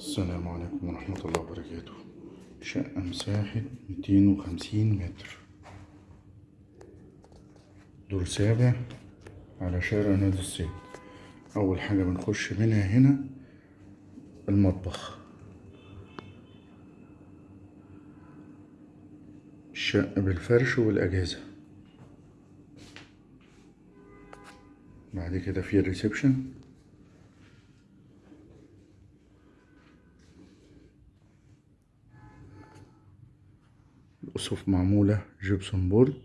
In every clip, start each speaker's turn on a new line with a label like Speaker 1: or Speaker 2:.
Speaker 1: السلام عليكم ورحمة الله وبركاته. شقة مساحة ميتين وخمسين متر. دور سابع على شارع نادي الصيد أول حاجة بنخش منها هنا المطبخ. الشقة بالفرش والأجهزة. بعد كده في ال reception. الأسقف معمولة gypsum board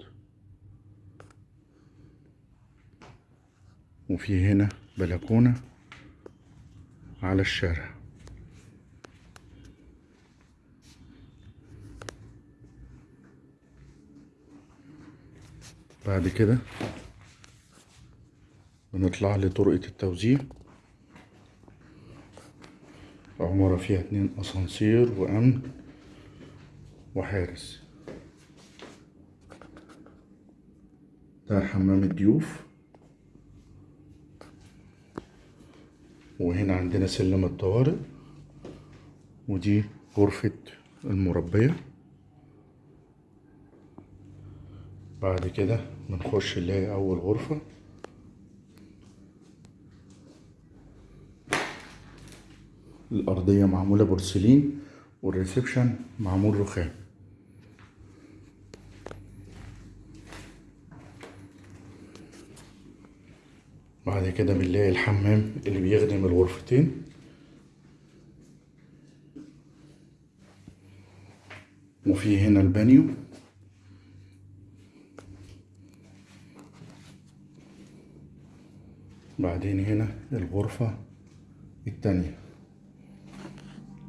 Speaker 1: وفي هنا بلكونة على الشارع. بعد كده بنطلع لطرقة التوزيع. العمارة فيها اتنين أسانسير وأمن وحارس. ده حمام الضيوف. وهنا عندنا سلم الطوارئ. ودي غرفة المربية. بعد كده بنخش نلاقي أول غرفة. الأرضية معمولة بورسلين والريسبشن معمول رخام. بعد كده بنلاقي الحمام اللي بيخدم الغرفتين. وفي هنا البانيو. بعدين هنا الغرفة التانية.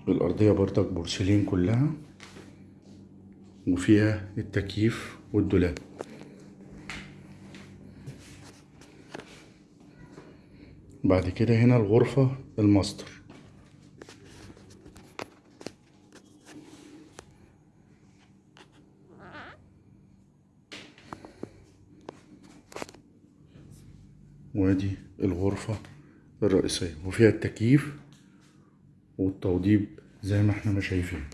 Speaker 1: الأرضية برضك بورسلين كلها. وفيها التكييف والدولاب. بعد كده هنا الغرفة الماستر. وادي الغرفة الرئيسية وفيها التكييف والتوضيب زي ما إحنا ما شايفين.